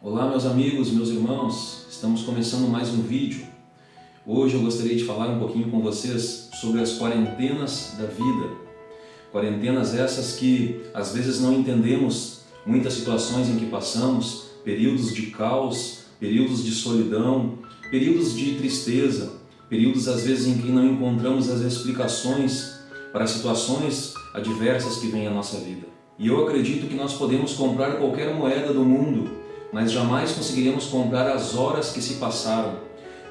Olá meus amigos, meus irmãos, estamos começando mais um vídeo. Hoje eu gostaria de falar um pouquinho com vocês sobre as quarentenas da vida. Quarentenas essas que às vezes não entendemos muitas situações em que passamos, períodos de caos, períodos de solidão, períodos de tristeza, períodos às vezes em que não encontramos as explicações para situações adversas que vêm à nossa vida. E eu acredito que nós podemos comprar qualquer moeda do mundo, mas jamais conseguiremos comprar as horas que se passaram.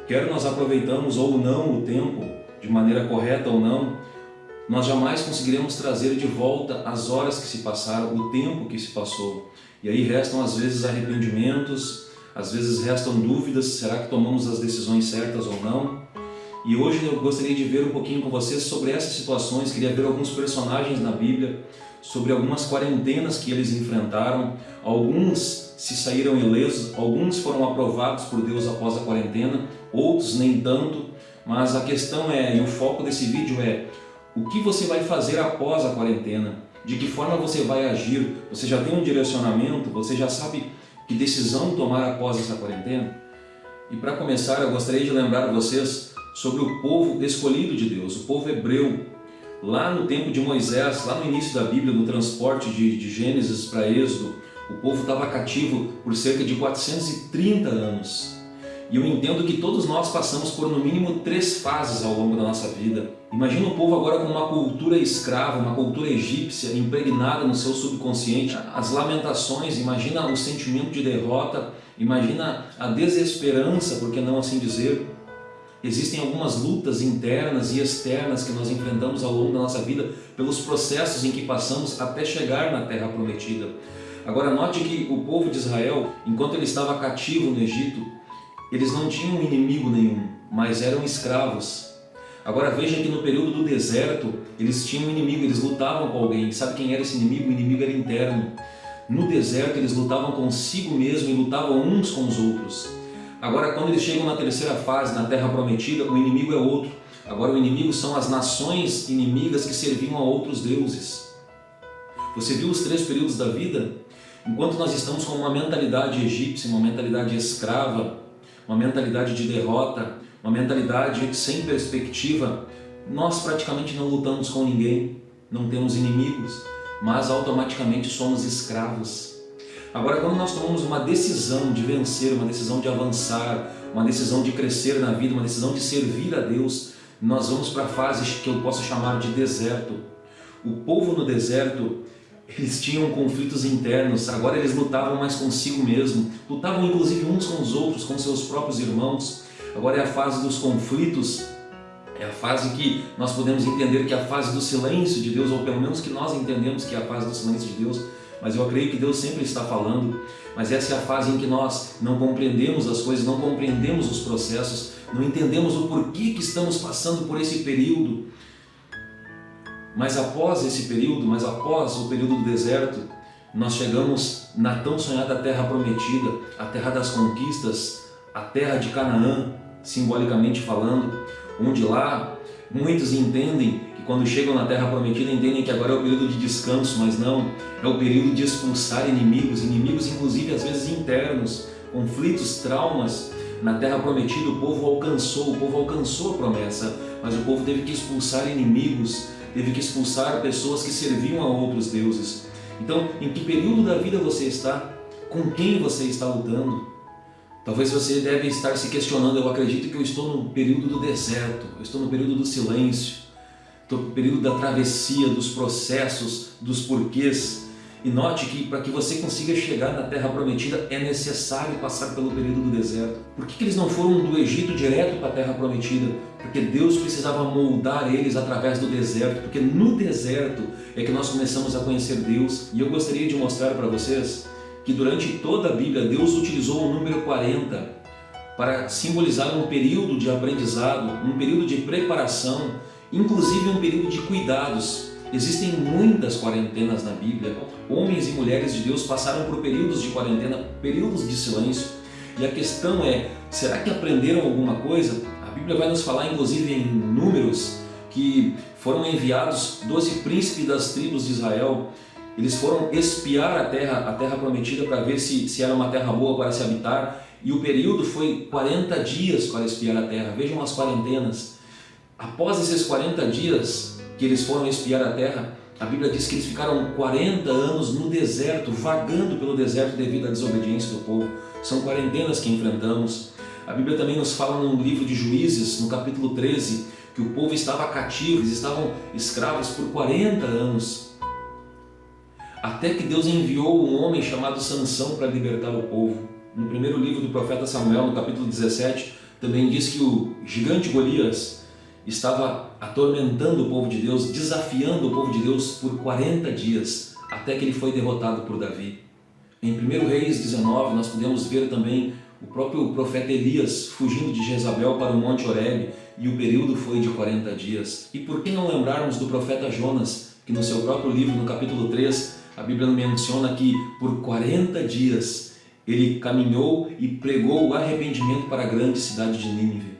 Quer nós aproveitamos ou não o tempo, de maneira correta ou não, nós jamais conseguiremos trazer de volta as horas que se passaram, o tempo que se passou. E aí restam às vezes arrependimentos, às vezes restam dúvidas, será que tomamos as decisões certas ou não? E hoje eu gostaria de ver um pouquinho com vocês sobre essas situações, queria ver alguns personagens na Bíblia, sobre algumas quarentenas que eles enfrentaram, alguns se saíram ilesos, alguns foram aprovados por Deus após a quarentena, outros nem tanto, mas a questão é, e o foco desse vídeo é, o que você vai fazer após a quarentena? De que forma você vai agir? Você já tem um direcionamento? Você já sabe que decisão tomar após essa quarentena? E para começar, eu gostaria de lembrar vocês sobre o povo escolhido de Deus, o povo hebreu. Lá no tempo de Moisés, lá no início da Bíblia, no transporte de, de Gênesis para Êxodo, o povo estava cativo por cerca de 430 anos. E eu entendo que todos nós passamos por no mínimo três fases ao longo da nossa vida. Imagina o povo agora com uma cultura escrava, uma cultura egípcia impregnada no seu subconsciente, as lamentações, imagina o sentimento de derrota, imagina a desesperança, por que não assim dizer, Existem algumas lutas internas e externas que nós enfrentamos ao longo da nossa vida pelos processos em que passamos até chegar na Terra Prometida. Agora note que o povo de Israel, enquanto ele estava cativo no Egito, eles não tinham inimigo nenhum, mas eram escravos. Agora veja que no período do deserto, eles tinham um inimigo, eles lutavam com alguém. Sabe quem era esse inimigo? O inimigo era interno. No deserto eles lutavam consigo mesmo e lutavam uns com os outros. Agora, quando eles chegam na terceira fase, na Terra Prometida, o inimigo é outro. Agora, o inimigo são as nações inimigas que serviam a outros deuses. Você viu os três períodos da vida? Enquanto nós estamos com uma mentalidade egípcia, uma mentalidade escrava, uma mentalidade de derrota, uma mentalidade sem perspectiva, nós praticamente não lutamos com ninguém, não temos inimigos, mas automaticamente somos escravos. Agora, quando nós tomamos uma decisão de vencer, uma decisão de avançar, uma decisão de crescer na vida, uma decisão de servir a Deus, nós vamos para fases que eu posso chamar de deserto. O povo no deserto, eles tinham conflitos internos, agora eles lutavam mais consigo mesmo, lutavam inclusive uns com os outros, com seus próprios irmãos. Agora é a fase dos conflitos, é a fase que nós podemos entender que é a fase do silêncio de Deus, ou pelo menos que nós entendemos que é a fase do silêncio de Deus, mas eu creio que Deus sempre está falando, mas essa é a fase em que nós não compreendemos as coisas, não compreendemos os processos, não entendemos o porquê que estamos passando por esse período. Mas após esse período, mas após o período do deserto, nós chegamos na tão sonhada terra prometida, a terra das conquistas, a terra de Canaã, simbolicamente falando, onde lá muitos entendem quando chegam na Terra Prometida entendem que agora é o período de descanso, mas não, é o período de expulsar inimigos, inimigos inclusive às vezes internos, conflitos, traumas. Na Terra Prometida o povo alcançou, o povo alcançou a promessa, mas o povo teve que expulsar inimigos, teve que expulsar pessoas que serviam a outros deuses. Então, em que período da vida você está? Com quem você está lutando? Talvez você deve estar se questionando, eu acredito que eu estou no período do deserto, eu estou no período do silêncio, do período da travessia, dos processos, dos porquês. E note que para que você consiga chegar na Terra Prometida é necessário passar pelo período do deserto. Por que, que eles não foram do Egito direto para a Terra Prometida? Porque Deus precisava moldar eles através do deserto, porque no deserto é que nós começamos a conhecer Deus. E eu gostaria de mostrar para vocês que durante toda a Bíblia Deus utilizou o número 40 para simbolizar um período de aprendizado, um período de preparação inclusive um período de cuidados. Existem muitas quarentenas na Bíblia. Homens e mulheres de Deus passaram por períodos de quarentena, períodos de silêncio. E a questão é, será que aprenderam alguma coisa? Bíblia vai nos falar, inclusive em números, que foram enviados doze príncipes das tribos de Israel Eles foram espiar a terra, a terra prometida para ver se, se era uma terra boa para se habitar e o período foi 40 dias para espiar a terra. Vejam as quarentenas. Após esses 40 dias que eles foram espiar a terra, a Bíblia diz que eles ficaram 40 anos no deserto, vagando pelo deserto devido à desobediência do povo. São quarentenas que enfrentamos. A Bíblia também nos fala no livro de Juízes, no capítulo 13, que o povo estava cativo, eles estavam escravos por 40 anos. Até que Deus enviou um homem chamado Sansão para libertar o povo. No primeiro livro do profeta Samuel, no capítulo 17, também diz que o gigante Golias estava atormentando o povo de Deus, desafiando o povo de Deus por 40 dias, até que ele foi derrotado por Davi. Em 1 Reis 19, nós podemos ver também o próprio profeta Elias fugindo de Jezabel para o Monte Horebe, e o período foi de 40 dias. E por que não lembrarmos do profeta Jonas, que no seu próprio livro, no capítulo 3, a Bíblia menciona que por 40 dias ele caminhou e pregou o arrependimento para a grande cidade de Nínive.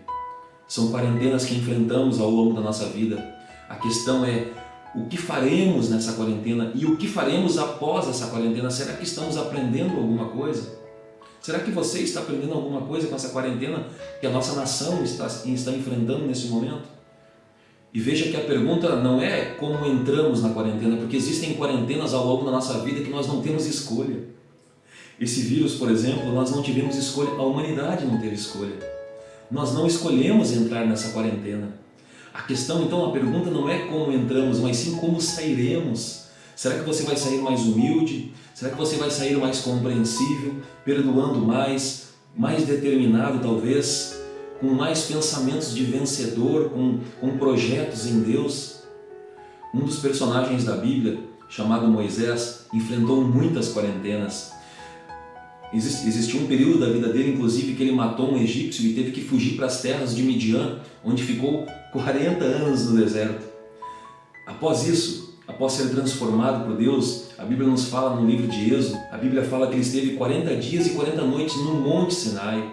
São quarentenas que enfrentamos ao longo da nossa vida. A questão é o que faremos nessa quarentena e o que faremos após essa quarentena? Será que estamos aprendendo alguma coisa? Será que você está aprendendo alguma coisa com essa quarentena que a nossa nação está, está enfrentando nesse momento? E veja que a pergunta não é como entramos na quarentena, porque existem quarentenas ao longo da nossa vida que nós não temos escolha. Esse vírus, por exemplo, nós não tivemos escolha, a humanidade não teve escolha. Nós não escolhemos entrar nessa quarentena. A questão, então, a pergunta não é como entramos, mas sim como sairemos. Será que você vai sair mais humilde? Será que você vai sair mais compreensível, perdoando mais, mais determinado talvez? com mais pensamentos de vencedor, com, com projetos em Deus. Um dos personagens da Bíblia, chamado Moisés, enfrentou muitas quarentenas. Existiu um período da vida dele, inclusive, que ele matou um egípcio e teve que fugir para as terras de Midian, onde ficou 40 anos no deserto. Após isso, após ser transformado por Deus, a Bíblia nos fala no livro de Êxodo, a Bíblia fala que ele esteve 40 dias e 40 noites no Monte Sinai.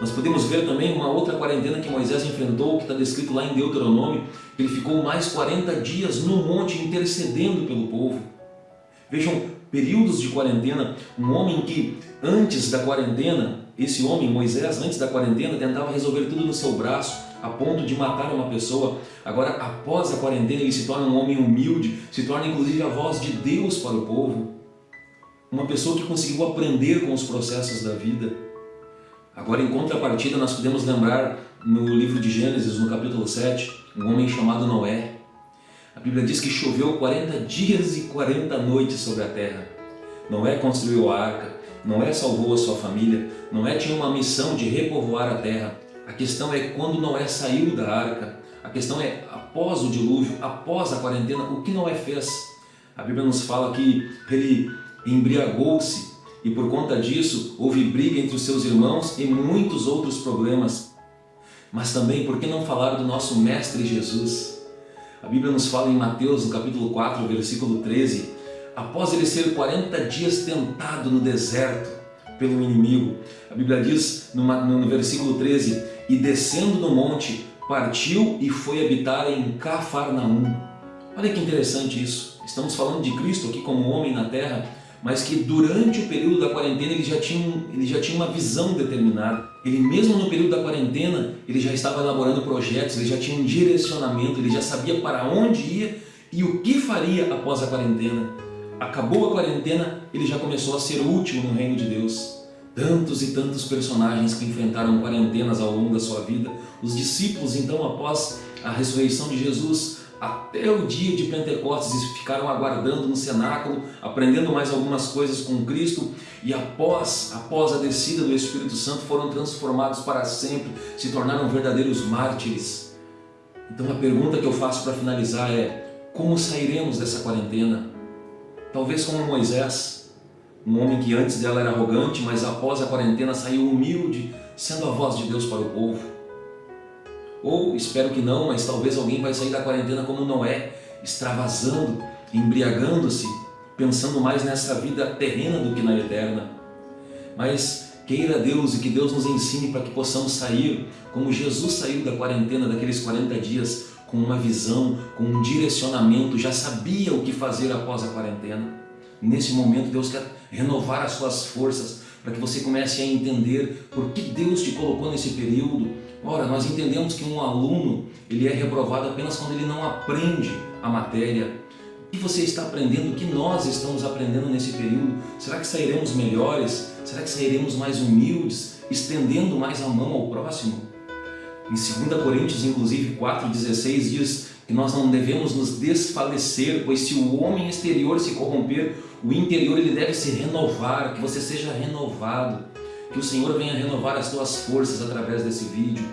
Nós podemos ver também uma outra quarentena que Moisés enfrentou, que está descrito lá em Deuteronômio, que ele ficou mais 40 dias no monte intercedendo pelo povo. Vejam, períodos de quarentena, um homem que antes da quarentena, esse homem, Moisés, antes da quarentena, tentava resolver tudo no seu braço, a ponto de matar uma pessoa. Agora, após a quarentena, ele se torna um homem humilde, se torna inclusive a voz de Deus para o povo. Uma pessoa que conseguiu aprender com os processos da vida. Agora, em contrapartida, nós podemos lembrar no livro de Gênesis, no capítulo 7, um homem chamado Noé. A Bíblia diz que choveu 40 dias e 40 noites sobre a terra. Noé construiu a arca, Noé salvou a sua família, Noé tinha uma missão de repovoar a terra. A questão é quando Noé saiu da arca, a questão é após o dilúvio, após a quarentena, o que Noé fez? A Bíblia nos fala que ele embriagou-se e por conta disso houve briga entre os seus irmãos e muitos outros problemas. Mas também, por que não falar do nosso Mestre Jesus? A Bíblia nos fala em Mateus, no capítulo 4, versículo 13, após ele ser 40 dias tentado no deserto pelo inimigo, a Bíblia diz no, no versículo 13, e descendo do monte, partiu e foi habitar em Cafarnaum. Olha que interessante isso. Estamos falando de Cristo aqui como homem na terra, mas que durante o período da quarentena ele já tinha, ele já tinha uma visão determinada. Ele mesmo no período da quarentena, ele já estava elaborando projetos, ele já tinha um direcionamento, ele já sabia para onde ia e o que faria após a quarentena. Acabou a quarentena, ele já começou a ser útil no reino de Deus. Tantos e tantos personagens que enfrentaram quarentenas ao longo da sua vida. Os discípulos, então, após a ressurreição de Jesus, até o dia de Pentecostes ficaram aguardando no cenáculo, aprendendo mais algumas coisas com Cristo e após, após a descida do Espírito Santo foram transformados para sempre, se tornaram verdadeiros mártires. Então a pergunta que eu faço para finalizar é, como sairemos dessa quarentena? Talvez como Moisés, um homem que antes dela era arrogante, mas após a quarentena saiu humilde, sendo a voz de Deus para o povo. Ou, espero que não, mas talvez alguém vai sair da quarentena como Noé, extravasando, embriagando-se, pensando mais nessa vida terrena do que na eterna. Mas queira Deus e que Deus nos ensine para que possamos sair como Jesus saiu da quarentena daqueles 40 dias, com uma visão, com um direcionamento, já sabia o que fazer após a quarentena. Nesse momento Deus quer renovar as suas forças para que você comece a entender por que Deus te colocou nesse período. Ora, nós entendemos que um aluno ele é reprovado apenas quando ele não aprende a matéria. O que você está aprendendo? O que nós estamos aprendendo nesse período? Será que sairemos melhores? Será que sairemos mais humildes, estendendo mais a mão ao próximo? Em 2 Coríntios, inclusive, 4,16 diz que nós não devemos nos desfalecer, pois se o homem exterior se corromper, o interior ele deve se renovar, que você seja renovado, que o Senhor venha renovar as tuas forças através desse vídeo.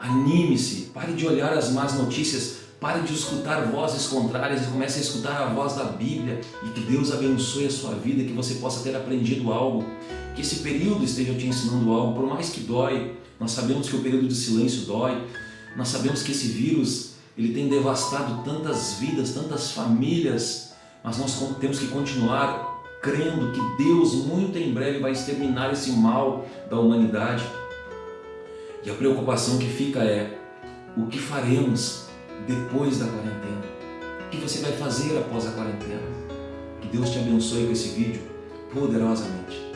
Anime-se, pare de olhar as más notícias, pare de escutar vozes contrárias e comece a escutar a voz da Bíblia e que Deus abençoe a sua vida, que você possa ter aprendido algo, que esse período esteja te ensinando algo, por mais que dói, nós sabemos que o período de silêncio dói, nós sabemos que esse vírus ele tem devastado tantas vidas, tantas famílias, mas nós temos que continuar crendo que Deus muito em breve vai exterminar esse mal da humanidade. E a preocupação que fica é, o que faremos depois da quarentena? O que você vai fazer após a quarentena? Que Deus te abençoe com esse vídeo poderosamente.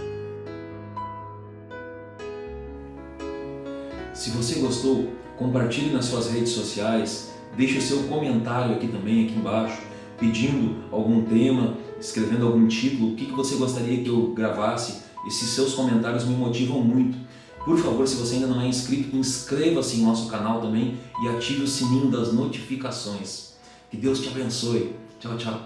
Se você gostou, compartilhe nas suas redes sociais, deixe seu comentário aqui também, aqui embaixo, pedindo algum tema, escrevendo algum título, o que você gostaria que eu gravasse. Esses seus comentários me motivam muito. Por favor, se você ainda não é inscrito, inscreva-se em nosso canal também e ative o sininho das notificações. Que Deus te abençoe. Tchau, tchau.